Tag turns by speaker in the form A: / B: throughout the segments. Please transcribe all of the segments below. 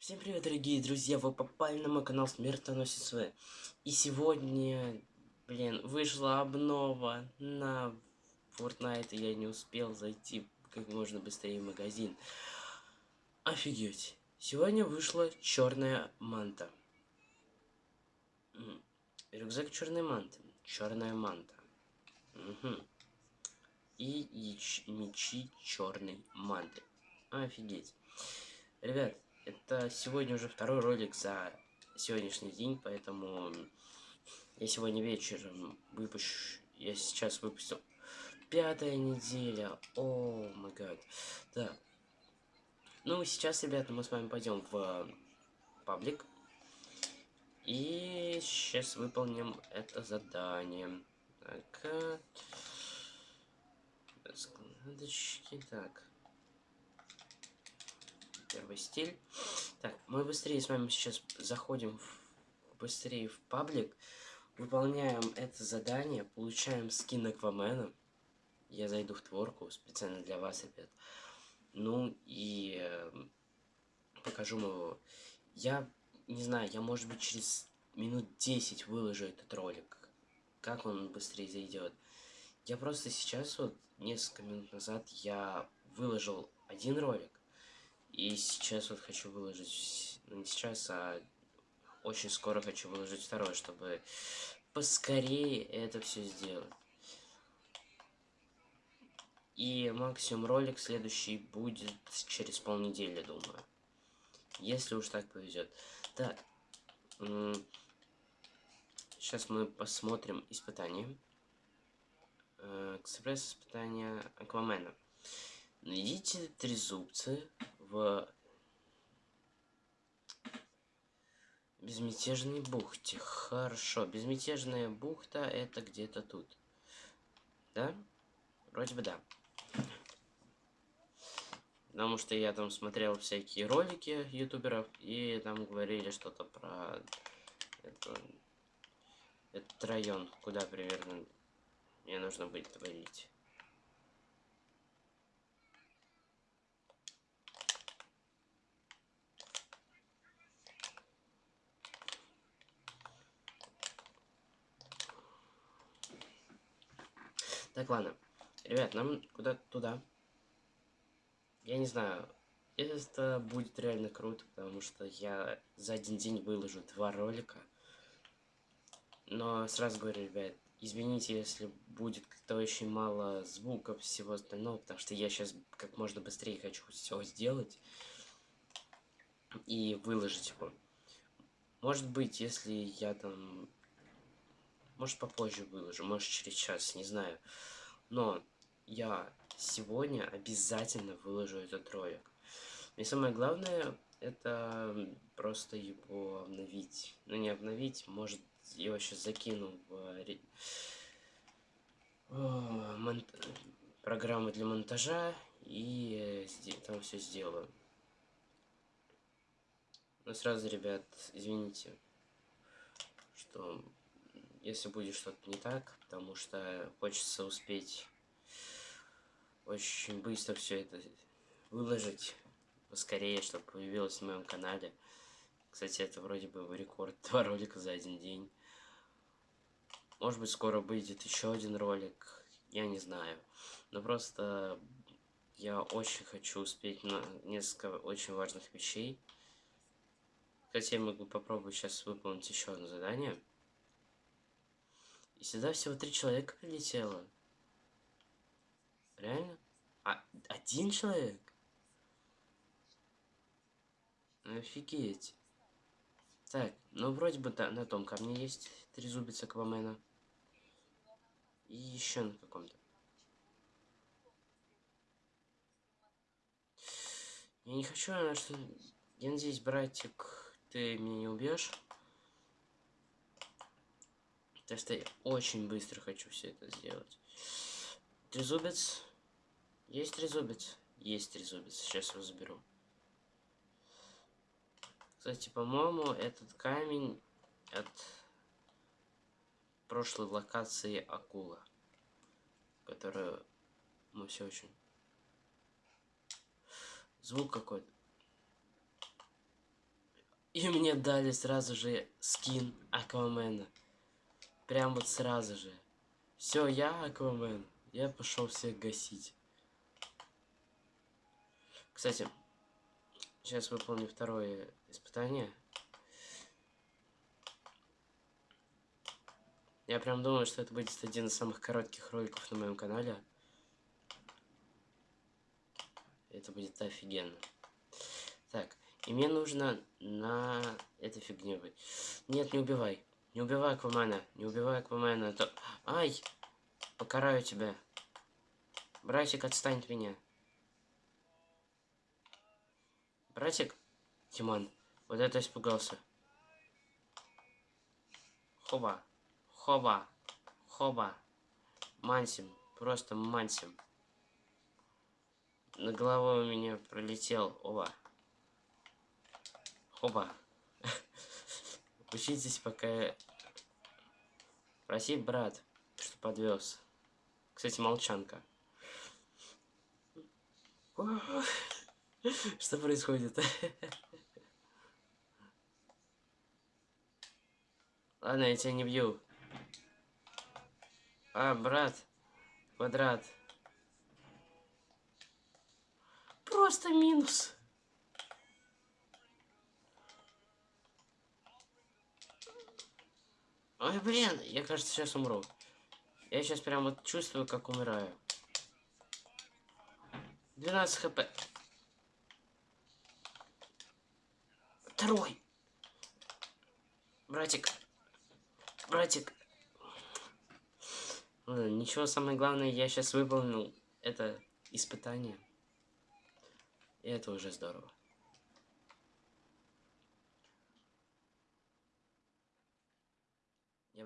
A: Всем привет, дорогие друзья! Вы попали на мой канал Смертоносец В. И сегодня, блин, вышла обнова на Fortnite, и я не успел зайти как можно быстрее в магазин. Офигеть! Сегодня вышла черная манта. Рюкзак черной манты. Черная манта. Угу. И мечи черной манты. Офигеть. Ребят, это сегодня уже второй ролик за сегодняшний день, поэтому я сегодня вечером выпущу... Я сейчас выпустил пятая неделя. О май гад. Да. Ну, сейчас, ребята, мы с вами пойдем в паблик. И сейчас выполним это задание. Так. Складочки. Так первый стиль. Так, мы быстрее с вами сейчас заходим в, быстрее в паблик, выполняем это задание, получаем скин Аквамена. Я зайду в творку специально для вас, ребят. Ну и э, покажу его. Я не знаю, я может быть через минут 10 выложу этот ролик. Как он быстрее зайдет. Я просто сейчас вот несколько минут назад я выложил один ролик. И сейчас вот хочу выложить, ну не сейчас, а очень скоро хочу выложить второй, чтобы поскорее это все сделать. И максимум ролик следующий будет через полнедели, думаю. Если уж так повезет. Так. Сейчас мы посмотрим испытание. Э, экспресс-испытание Аквамена. Найдите три зубцы в безмятежной бухте. Хорошо, безмятежная бухта это где-то тут. Да? Вроде бы да. Потому что я там смотрел всякие ролики ютуберов, и там говорили что-то про это, этот район, куда примерно мне нужно будет творить. Так, ладно. Ребят, нам куда-то туда. Я не знаю, это будет реально круто, потому что я за один день выложу два ролика. Но сразу говорю, ребят, извините, если будет как-то очень мало звуков, всего остального, потому что я сейчас как можно быстрее хочу все сделать и выложить его. Может быть, если я там может, попозже выложу, может, через час, не знаю. Но я сегодня обязательно выложу этот ролик. И самое главное, это просто его обновить. Ну, не обновить, может, я его сейчас закину в мон... программу для монтажа и там все сделаю. Но сразу, ребят, извините, что если будет что-то не так, потому что хочется успеть очень быстро все это выложить поскорее, чтобы появилось на моем канале. Кстати, это вроде бы рекорд два ролика за один день. Может быть, скоро выйдет еще один ролик, я не знаю. Но просто я очень хочу успеть на несколько очень важных вещей. Кстати, я могу попробовать сейчас выполнить еще одно задание. И сюда всего три человека прилетело. Реально? А, один человек? Офигеть. Так, ну вроде бы да, на том камне есть три зубица Аквамена. И еще на каком-то. Я не хочу, что... Я надеюсь, братик, ты меня не убьешь. Так что я очень быстро хочу все это сделать. Трезубец. Есть трезубец? Есть трезубец. Сейчас его заберу. Кстати, по-моему, этот камень от прошлой локации акула. Которую мы все очень... Звук какой-то. И мне дали сразу же скин Аквамена. Прям вот сразу же. Все, я Аквамен. Я пошел всех гасить. Кстати, сейчас выполню второе испытание. Я прям думаю, что это будет один из самых коротких роликов на моем канале. Это будет офигенно. Так, и мне нужно на этой фигне быть. Нет, не убивай. Не убивай Аквамена. Не убивай Аквамена. То... Ай! Покараю тебя. Братик, отстань от меня. Братик? Тимон, вот это испугался. Хоба. Хоба. Хоба. Мансим. Просто мансим. На головой у меня пролетел. Оба. Хоба. Учитесь, пока... Проси, брат, что подвез. Кстати, молчанка. Что происходит? Ладно, я тебя не бью. А, брат. Квадрат. Просто минус. Ой, блин, я, кажется, сейчас умру. Я сейчас прям вот чувствую, как умираю. 12 хп. Второй. Братик. Братик. Ничего, самое главное, я сейчас выполнил это испытание. И это уже здорово.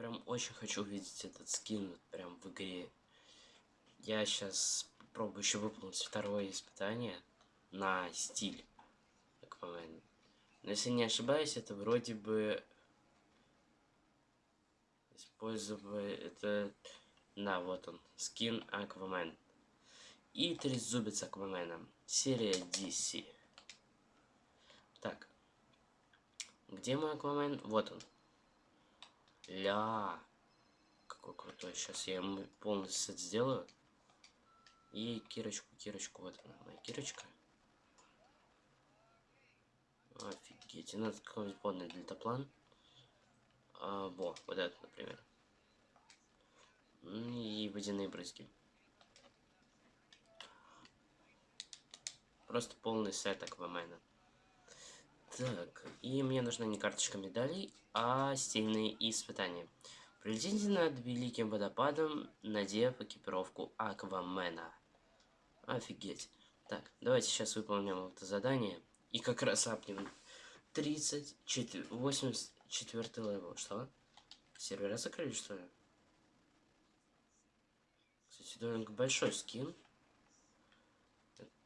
A: Прям очень хочу увидеть этот скин вот прям в игре. Я сейчас попробую еще выполнить второе испытание на стиль Аквамена. Но если не ошибаюсь, это вроде бы использовать это... Да, вот он, скин Аквамен. И трезубец Аквамена. Серия DC. Так. Где мой Аквамен? Вот он. Ля. Какой крутой. Сейчас я ему полностью это сделаю. И кирочку, кирочку. Вот она, моя кирочка. Офигеть. И надо какой-нибудь подный дельтаплан. А, во, вот этот, например. И водяные брызги. Просто полный сет Аквамена. Так, и мне нужна не карточка медалей, а стильные испытания. Прилетите над Великим Водопадом, надев экипировку Аквамена. Офигеть. Так, давайте сейчас выполним это задание. И как раз апнем 34, 84 level. Что? Сервера закрыли, что ли? Кстати, довольно большой скин.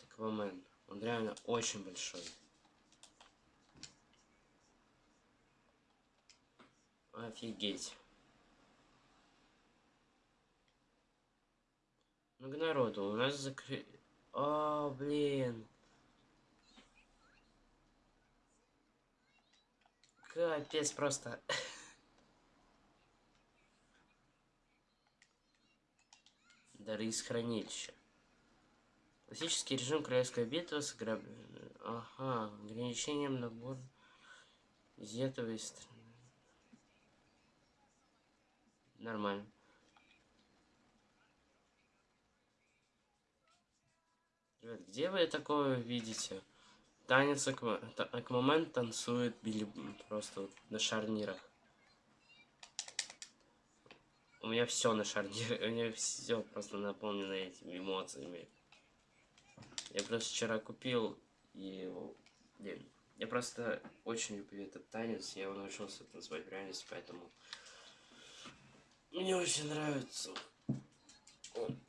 A: Аквамен. Он реально очень большой. Офигеть. Много народу. У нас закрыли... О, блин. Капец просто. Дары из хранилища. Классический режим королевской битвы с граб... Ага, ограничением набор из этого страны. Нормально. Ребят, где вы такое видите? Танец Акмомент танцует били просто вот на шарнирах. У меня все на шарнирах, у меня все просто наполнено этими эмоциями. Я просто вчера купил блин, я просто очень люблю этот танец, я его научился танцевать в реальности, поэтому мне очень нравится.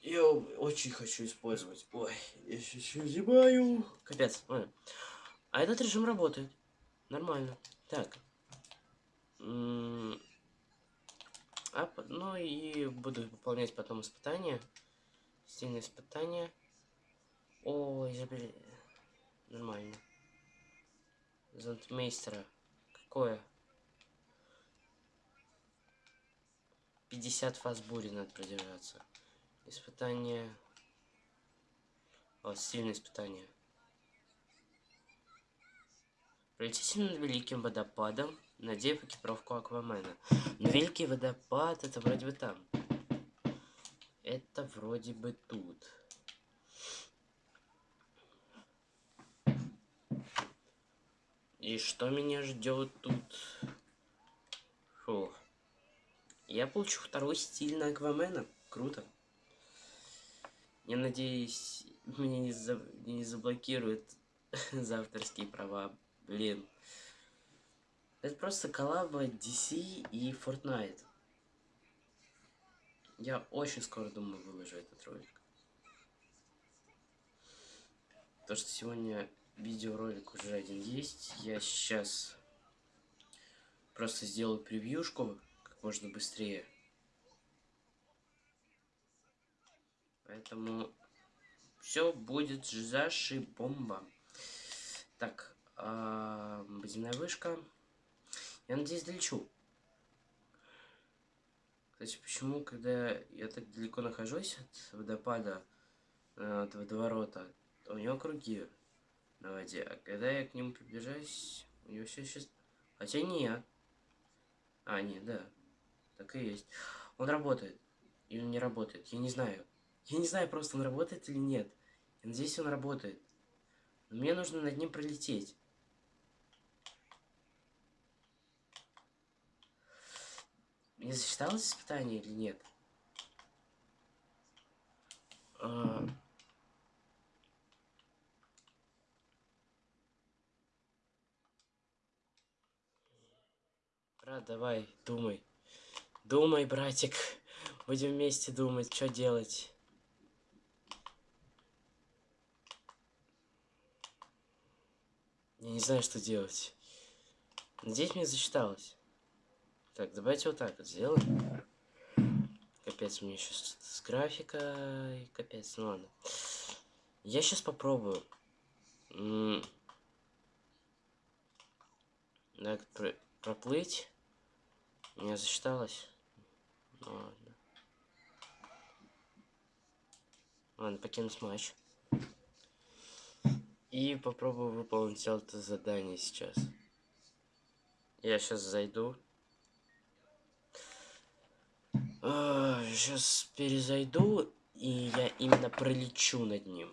A: Я очень хочу использовать. Ой, я сейчас зимаю. Капец. Ой. А этот режим работает. Нормально. Так. а, ну и буду выполнять потом испытания. Стильные испытания. О, изобрели. Нормально. Зонтмейстера. такое? 50 фаз бури надо продержаться. Испытание... О, сильное испытание. Пролетите над великим водопадом, надев экипировку Аквамена. Но великий водопад это вроде бы там. Это вроде бы тут. И что меня ждет тут? Фу. Я получу второй стиль на Аквамена. Круто. Я надеюсь, меня не, за... не заблокируют за авторские права. Блин. Это просто коллаба DC и Fortnite. Я очень скоро, думаю, выложу этот ролик. То, что сегодня видеоролик уже один есть, я сейчас просто сделаю превьюшку можно быстрее. Поэтому все будет заши бомба. Так, э, водяная вышка. Я надеюсь, долечу. Кстати, почему, когда я так далеко нахожусь от водопада, э, от водоворота, у него круги на воде. А когда я к нему приближаюсь, у него все сейчас... Хотя нет. А, нет, да. Так и есть. Он работает. Или не работает. Я не знаю. Я не знаю, просто он работает или нет. Я надеюсь, он работает. Но мне нужно над ним пролететь. Мне засчиталось испытание или нет? А... Брат, давай, думай. Думай, братик. Будем вместе думать, что делать. Я не знаю, что делать. Надеюсь, мне засчиталось. Так, давайте вот так вот сделаем. Капец, мне сейчас с графикой. Капец, ну ладно. Я сейчас попробую. Так, проплыть. Мне засчиталось. Ладно. Ладно, покинуть матч. И попробую выполнить это задание сейчас. Я сейчас зайду. Сейчас перезайду, и я именно пролечу над ним.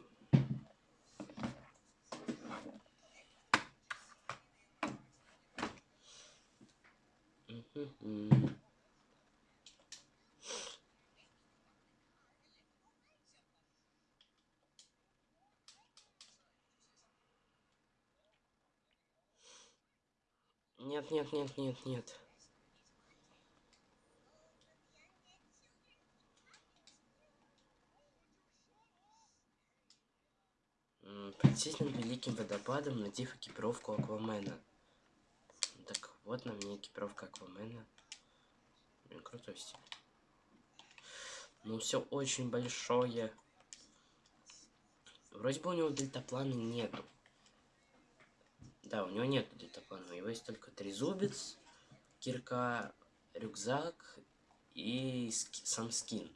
A: Нет, нет, нет, нет, нет. Прицель великим водопадом, надев экипировку Аквамена. Так, вот на мне экипировка Аквамена. Блин, крутой. Ну, все очень большое. Вроде бы у него дельтаплана нету. Да, у него нет дельтаплана. У него есть только трезубец, кирка, рюкзак и ски сам скин.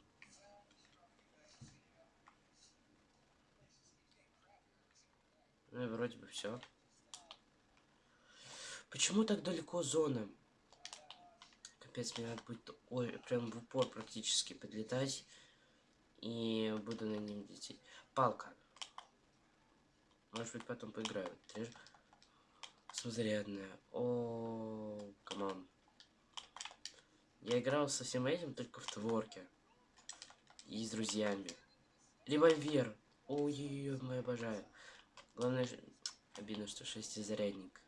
A: Ну и вроде бы все. Почему так далеко зона? Капец, мне надо будет ой, прям в упор практически подлетать. И буду на ним лететь. Палка. Может быть потом поиграю. Зарядная. О, come on. Я играл со всем этим только в творке. И с друзьями. Револьвер. Ой-ой-ой, мы обожаю. Главное, обидно, что шестизарядник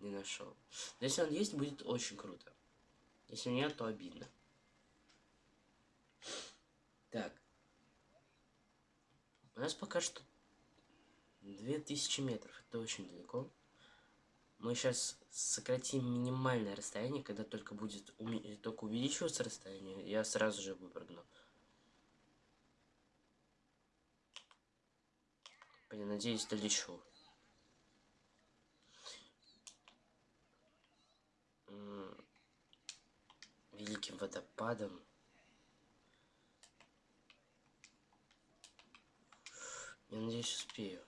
A: не нашел. Но если он есть, будет очень круто. Если нет, то обидно. Так. У нас пока что 2000 метров. Это очень далеко. Мы сейчас сократим минимальное расстояние, когда только будет уме... только увеличиваться расстояние, я сразу же выпрыгну. Блин, надеюсь, долечу. великим водопадом. Я надеюсь, успею.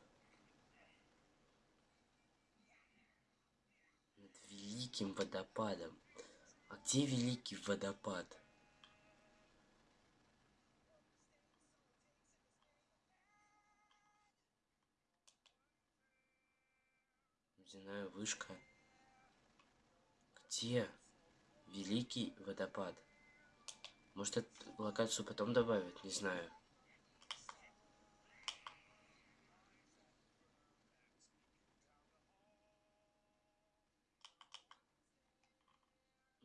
A: Над великим водопадом. А где великий водопад? Водяная вышка. Где великий водопад? Может, локацию потом добавят? Не знаю.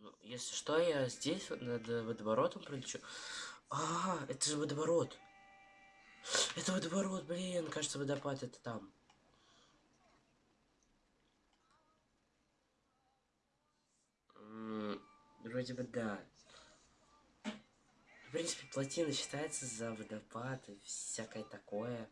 A: Ну, если что, я здесь вот над водоворотом пролечу. А, это же водоворот. Это водоворот, блин. Кажется, водопад это там. Вроде бы да. В принципе, плотина считается за водопад и всякое такое.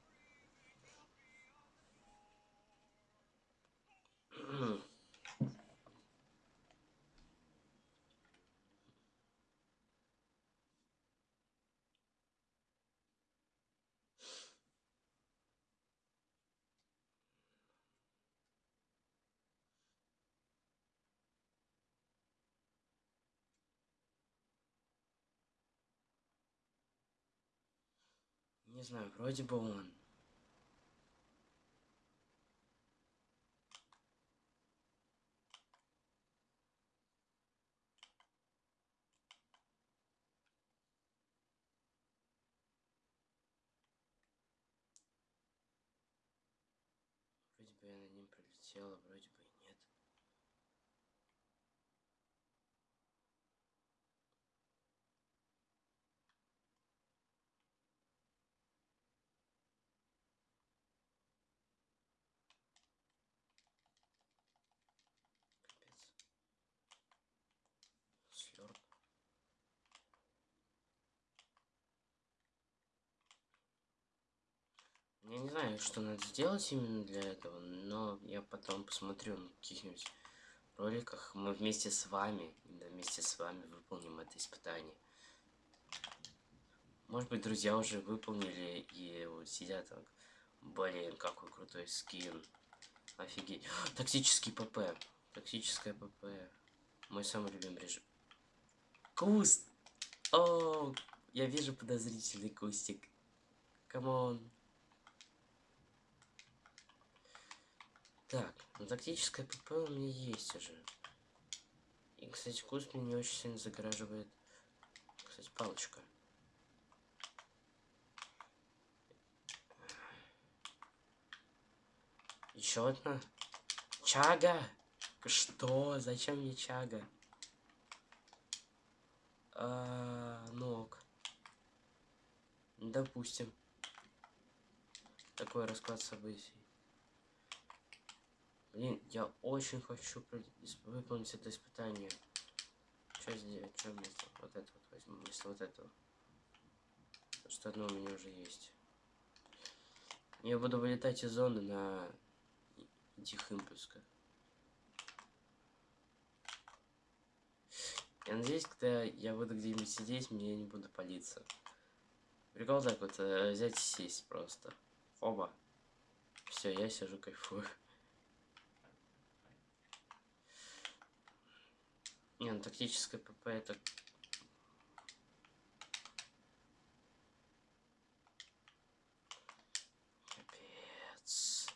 A: Не знаю, вроде бы он. Вроде бы я над ним пролетела, вроде бы и нет. Капец. Слёрп. Я не знаю, что надо сделать именно для этого, но я потом посмотрю на каких-нибудь роликах. Мы вместе с вами, вместе с вами выполним это испытание. Может быть, друзья уже выполнили и вот сидят так. Блин, какой крутой скин. Офигеть. Тактический ПП. Тактическое ПП. Мой самый любимый режим. Куст! О, я вижу подозрительный кустик. Come on. Так, ну тактическое ПП у меня есть уже. И, кстати, куст меня не очень сильно загораживает. Кстати, палочка. Еще одна. Чага! Что? Зачем мне чага? А, ног. Допустим. Такой расклад событий. Блин, я очень хочу выполнить это испытание. Что сделать? Что вместо? Вот это вот возьму, вместо вот этого. Потому что одно у меня уже есть. Я буду вылетать из зоны на этих импульсках. Я надеюсь, когда я буду где-нибудь сидеть, мне не буду палиться. Прикол так вот, э, взять и сесть просто. Оба. Все, я сижу, кайфую. Не, ну тактическое ПП это... Капец.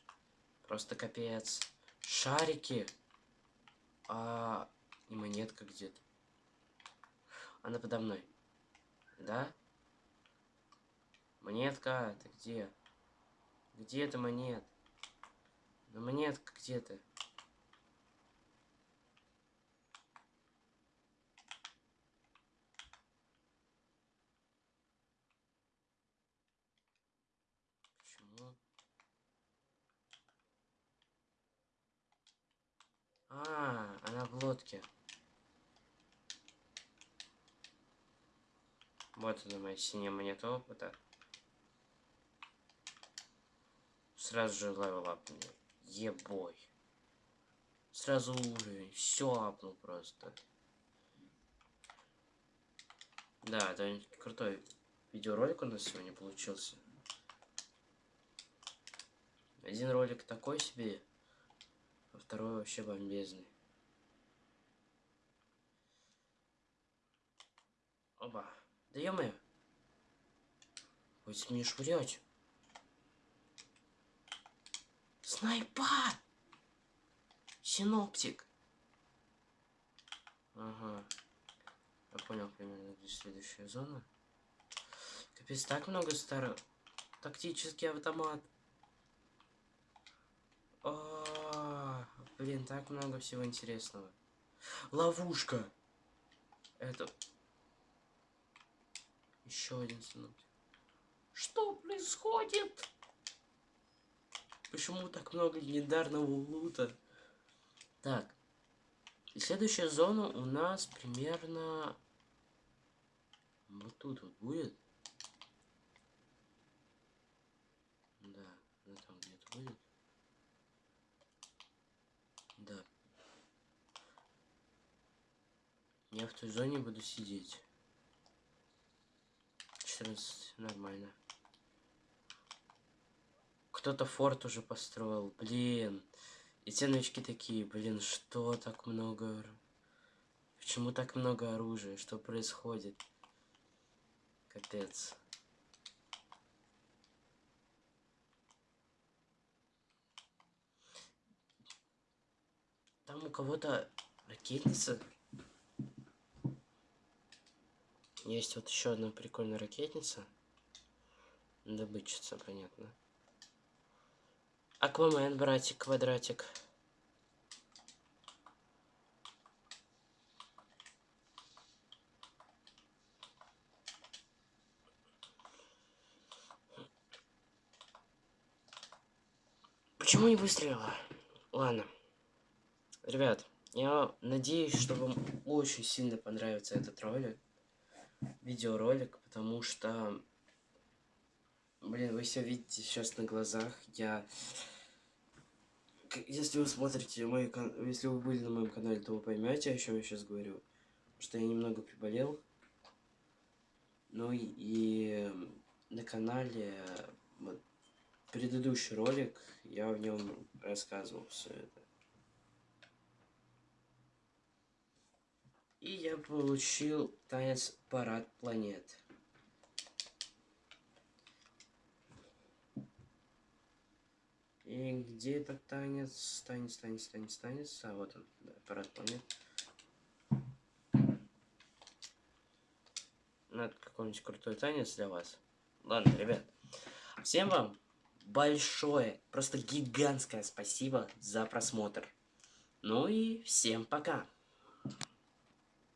A: Просто капец. Шарики. А... И монетка где-то. Она подо мной. Да? Монетка, ты где? Где эта монет? Ну монетка где лодке. Вот моя синяя монета опыта. Сразу же level up мне. Ебой. Сразу уровень. Все апнул просто. Да, это крутой видеоролик у нас сегодня получился. Один ролик такой себе, а второй вообще бомбезный. Оба. Да ё-моё. Будь мне швырять. Снайпа! Синоптик. Ага. Я понял примерно, где следующая зона. Капец, так много старых. Тактический автомат. О, а, блин, так много всего интересного. Ловушка. Это... Еще один синоптик. Что происходит? Почему так много легендарного лута? Так. И следующая зона у нас примерно... Вот тут вот будет. Да, ну там где-то будет. Да. Я в той зоне буду сидеть. 14, нормально. Кто-то форт уже построил, блин. И те новички такие, блин, что так много... Почему так много оружия? Что происходит? Капец. Там у кого-то ракетница. Есть вот еще одна прикольная ракетница. Добычица, понятно. Аквамен, братик, квадратик. Почему не выстрелила? Ладно. Ребят, я надеюсь, что вам очень сильно понравится этот ролик. Видеоролик, потому что... Блин, вы все видите сейчас на глазах. Я если вы смотрите мой если вы были на моем канале, то вы поймете, о чем я сейчас говорю. Что я немного приболел. Ну и, и на канале вот, предыдущий ролик, я в нем рассказывал все это. И я получил танец парад планет. И где этот танец? Танец, танец, танец, танец. А вот он, да, парад планет. Надо какой-нибудь крутой танец для вас. Ладно, ребят. Всем вам большое, просто гигантское спасибо за просмотр. Ну и всем пока.